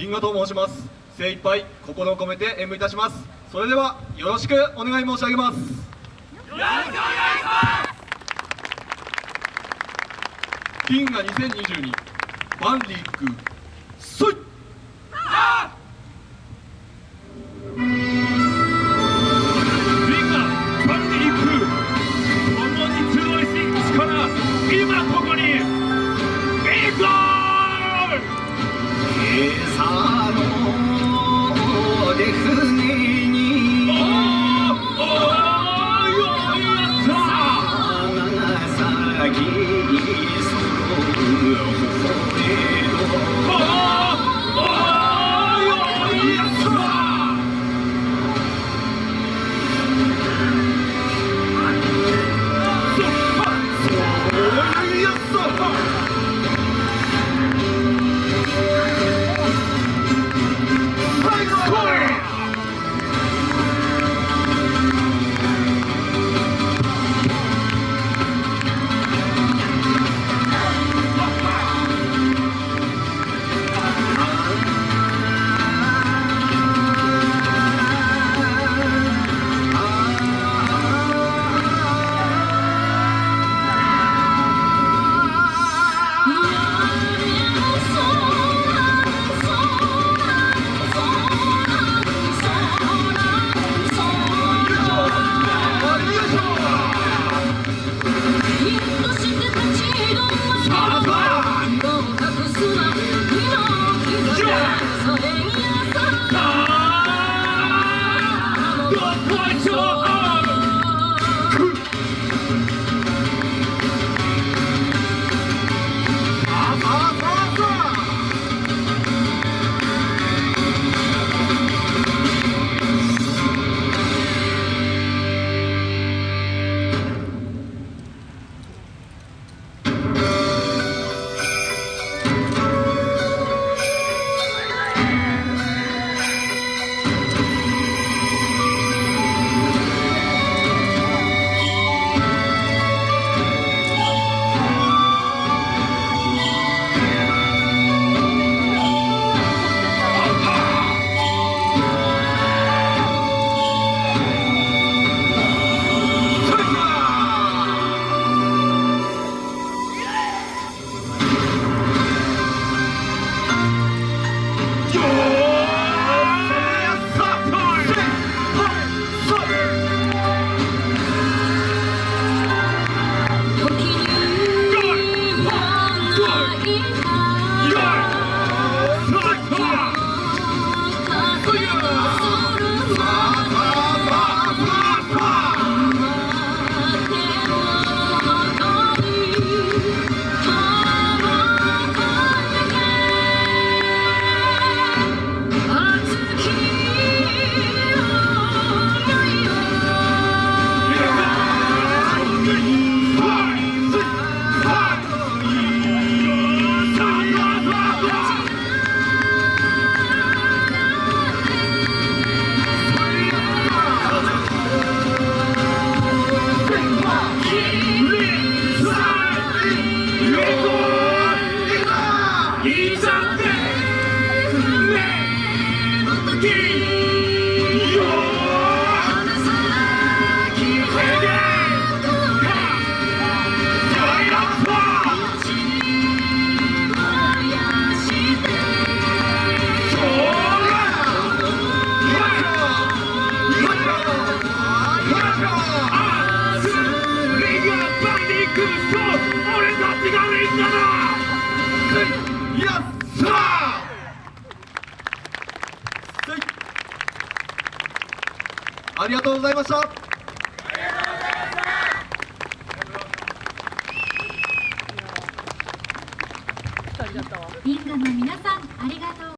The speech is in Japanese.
リンゴと申します。精一杯心を込めて演舞いたします。それではよろしくお願い申し上げます。よろしくお願いします。金が2022万里行くそいリ my soul. ありがとうございました。リンガの皆さんありがとう